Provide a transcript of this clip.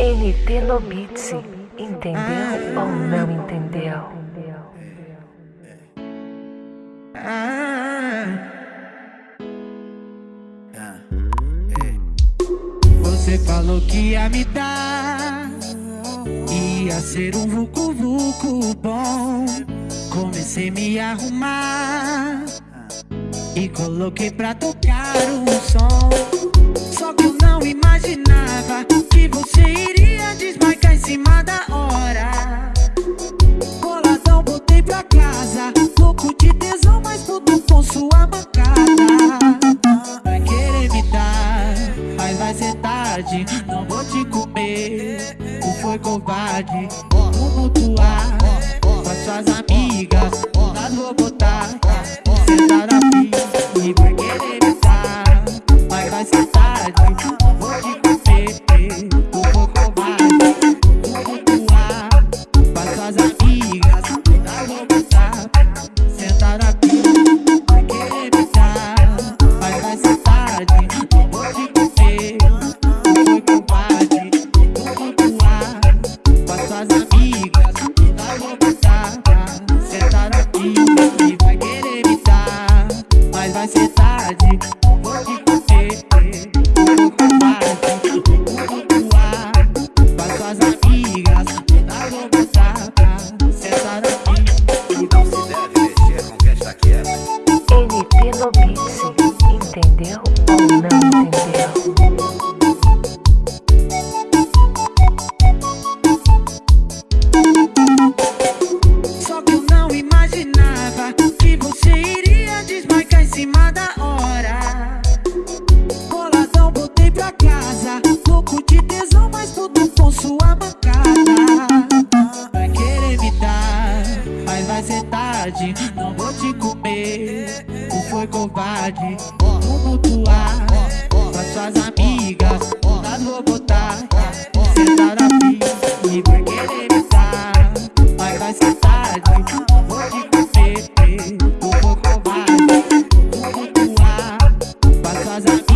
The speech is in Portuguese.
NT Beats, entendeu ou não entendeu? Você falou que ia me dar, ia ser um vucu vucu bom. Comecei a me arrumar e coloquei pra tocar um som. Só que foi covarde. Vou mutuar com as suas amigas, nós vou botar. Sentar na pista e vai querer dar, mas vai ser tarde. Vou te comer, tu foi covarde. Vou mutuar com as suas amigas, Beats, entendeu ou não entendeu? Não vou foi covarde. Vou mutuar as suas amigas, nós vou botar. Sentar na e vai querer dar, mas vai ser tarde. Não vou te comer, tu foi covarde. Vou mutuar com as suas amigas,